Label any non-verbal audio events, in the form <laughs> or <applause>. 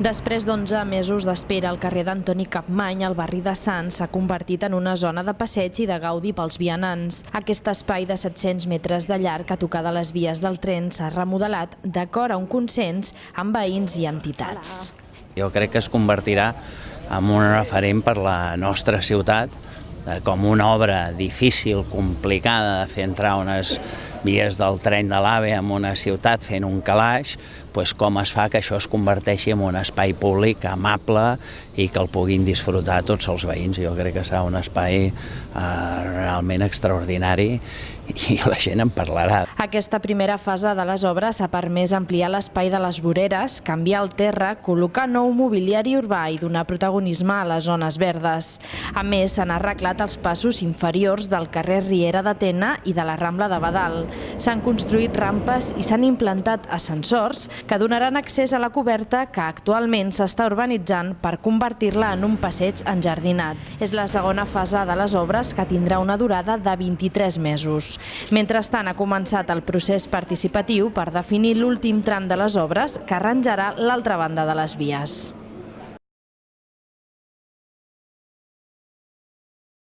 Després d'11 mesos d'espera, el carrer d'Antoni Capmany, al barri de Sants, s'ha convertit en una zona de passeig i de gaudi pels vianants. Aquest espai de 700 metres de llarg a tocar de les vies del tren s'ha remodelat d'acord a un consens amb veïns i entitats. Jo crec que es convertirà en un referent per la nostra ciutat, eh, com una obra difícil, complicada de fer entrar unes vies del tren de l'AVE en una ciutat fent un calaix, doncs com es fa que això es converteixi en un espai públic amable i que el puguin disfrutar tots els veïns. Jo crec que serà un espai eh, realment extraordinari i <laughs> la gent en parlarà. Aquesta primera fase de les obres ha permès ampliar l'espai de les voreres, canviar el terra, col·locar nou mobiliari urbà i donar protagonisme a les zones verdes. A més, s'han arreglat els passos inferiors del carrer Riera de Tena i de la Rambla de Badal. S'han construït rampes i s'han implantat ascensors que donaran accés a la coberta que actualment s'està urbanitzant per convertir-la en un passeig enjardinat. És la segona fase de les obres que tindrà una durada de 23 mesos. Mentrestant, ha començat el procés participatiu per definir l'últim tram de les obres que arranjarà l'altra banda de les vies.